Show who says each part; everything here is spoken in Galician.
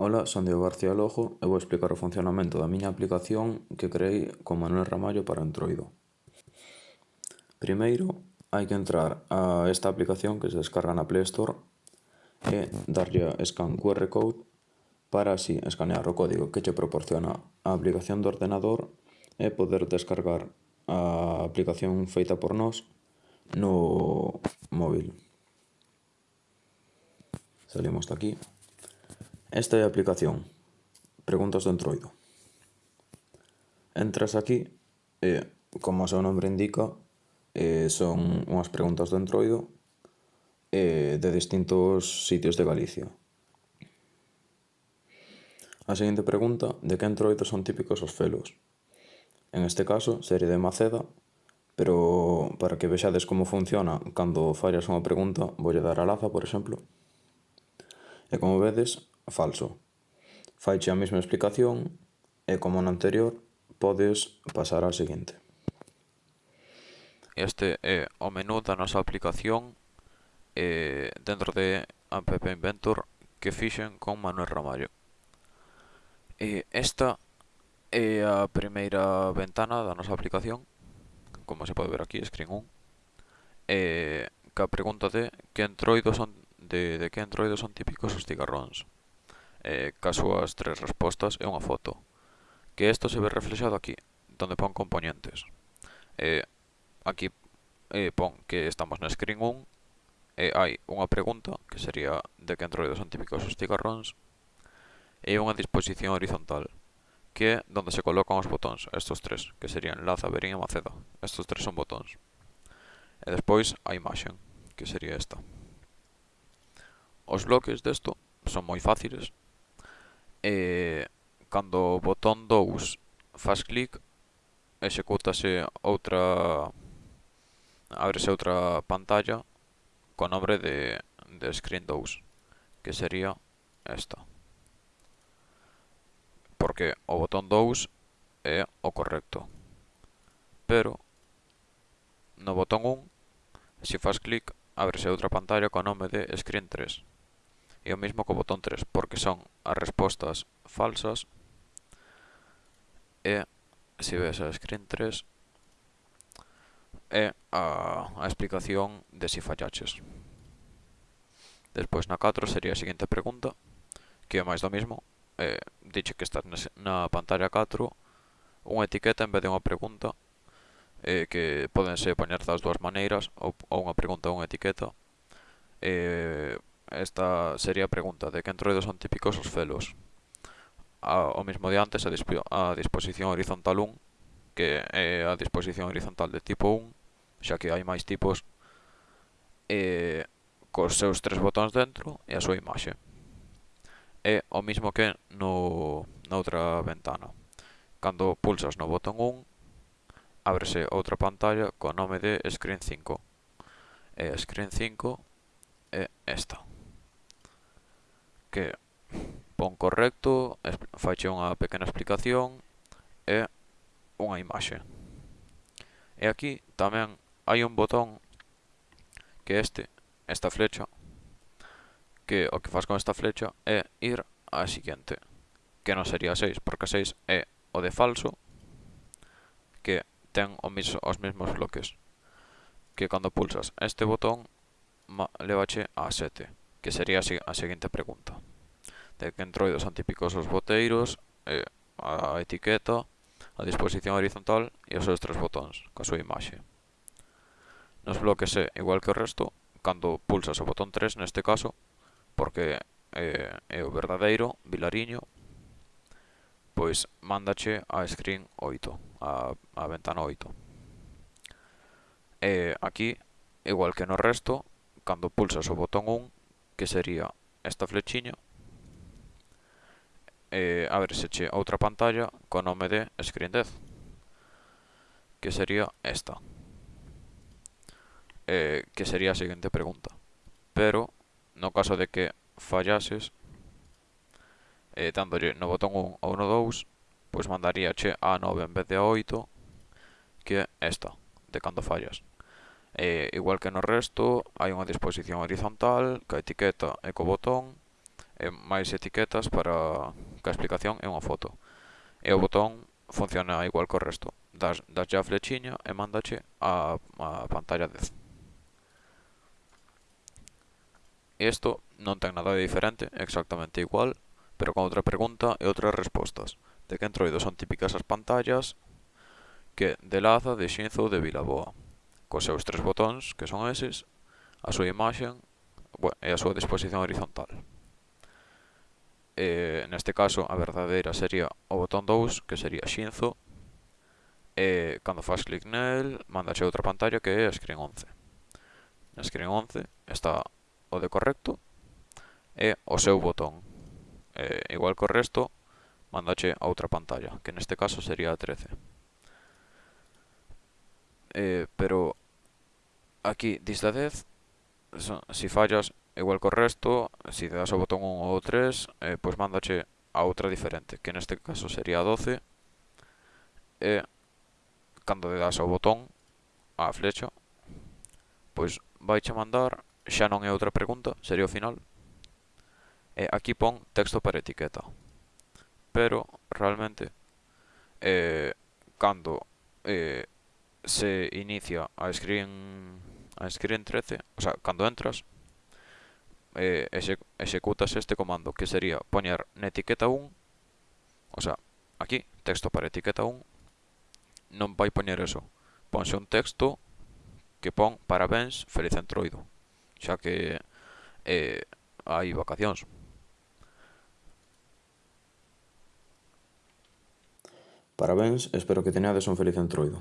Speaker 1: Ola, son Diego García Lojo e vou explicar o funcionamento da miña aplicación que creei con Manuel Ramallo para Android. Primeiro, hai que entrar a esta aplicación que se descarga na Play Store e darlle a scan QR code para así escanear o código que che proporciona a aplicación do ordenador e poder descargar a aplicación feita por nós no móvil. Salimos de aquí. Esta é a aplicación. Preguntas do Entroido. Entras aquí e, como o seu nome indica, e, son unhas preguntas do Entroido e, de distintos sitios de Galicia. A seguinte pregunta, de que entroido son típicos os felos? En este caso, sería de Maceda, pero para que vexades como funciona cando fallas unha pregunta, voulle dar a laza, por exemplo. E como vedes, falso. Faiche a mesma explicación e, como na anterior, podes pasar á seguinte.
Speaker 2: Este é o menú da nosa aplicación eh, dentro de App Inventor que fixen con Manuel Ramallo. E esta é a primeira ventana da nosa aplicación, como se pode ver aquí, Screen 1, eh, que a pregunta de que entroidos son de, de que entroidos son típicos os cigarróns eh, caso as tres respostas e unha foto. Que isto se ve reflexado aquí, donde pon componentes. Eh, aquí eh, pon que estamos na screen 1 e hai unha pregunta que sería de que entroidos son típicos os cigarróns e unha disposición horizontal que é donde se colocan os botóns, estos tres, que serían Laza, Berín e Maceda. Estos tres son botóns. E despois a imaxen, que sería esta. Os bloques desto son moi fáciles e cando o botón 2 faz clic execútase outra ábrese outra pantalla co nombre de, de Screen 2 que sería esta. Porque o botón 2 é o correcto. Pero no botón 1 se faz clic ábrese outra pantalla co nome de Screen 3 E o mesmo co botón 3, porque son as respostas falsas e, se ves a screen 3, é a, a explicación de si fallaches. Despois na 4 sería a seguinte pregunta, que é máis do mesmo, eh, dixe que estás na pantalla 4 unha etiqueta en vez de unha pregunta eh, que poden ser poñer das dúas maneiras ou, ou unha pregunta ou unha etiqueta eh, esta sería a pregunta de que entroidos son típicos os felos. A, o mismo de antes, a, disp a disposición horizontal 1, que é a disposición horizontal de tipo 1, xa que hai máis tipos, e cos seus tres botóns dentro e a súa imaxe. É o mismo que no, na outra ventana. Cando pulsas no botón 1, ábrese outra pantalla co nome de Screen 5. E Screen 5 é esta que pon correcto, faiche unha pequena explicación e unha imaxe. E aquí tamén hai un botón que este, esta flecha, que o que faz con esta flecha é ir á siguiente, que non sería 6, porque 6 é o de falso, que ten os mesmos bloques, que cando pulsas este botón levache a 7 que sería a seguinte pregunta. De que entroidos son típicos os boteiros, eh, a etiqueta, a disposición horizontal e os seus tres botóns, coa súa imaxe. Nos bloques é igual que o resto, cando pulsas o botón 3 neste caso, porque eh, é o verdadeiro vilariño, pois mándache a screen 8, a, a ventana 8. E aquí, igual que no resto, cando pulsas o botón 1, que sería esta flechiña. E abrese che outra pantalla co nome de Screen 10 que sería esta. Eh, que sería a seguinte pregunta. Pero no caso de que fallases eh, dándolle no botón 1 ou no 2 pois mandaría che a 9 en vez de a 8 que é esta de cando fallas. E, igual que no resto, hai unha disposición horizontal, ca etiqueta e co botón, e máis etiquetas para ca explicación e unha foto. E o botón funciona igual co resto. Das, das a flechiña e mandache a, a pantalla 10. Isto non ten nada de diferente, exactamente igual, pero con outra pregunta e outras respostas. De que entroido son típicas as pantallas que de Laza, de Xinzo ou de Vilaboa cos seus tres botóns, que son eses, a súa imaxen bueno, e a súa disposición horizontal. E, neste caso, a verdadeira sería o botón 2, que sería Xinzo, e cando faz clic nel, mandaxe outra pantalla que é a Screen 11. Na Screen 11 está o de correcto e o seu botón. E, igual que o resto, mandache a outra pantalla, que neste caso sería a 13 eh, pero aquí dista 10, si fallas igual co resto, si te das o botón 1 ou 3, eh, pois mándache a outra diferente, que neste caso sería a 12, e cando te das ao botón, a flecha, pois vaiche mandar, xa non é outra pregunta, sería o final, e aquí pon texto para etiqueta, pero realmente, eh, cando eh, se inicia a screen a screen 13, o sea, cando entras eh, exe, executas este comando que sería poñer na etiqueta 1 o sea, aquí, texto para etiqueta 1 non vai poñer eso. Ponse un texto que pon parabéns, feliz entroido xa que eh, hai vacacións.
Speaker 1: Parabéns, espero que teñades un feliz entroido.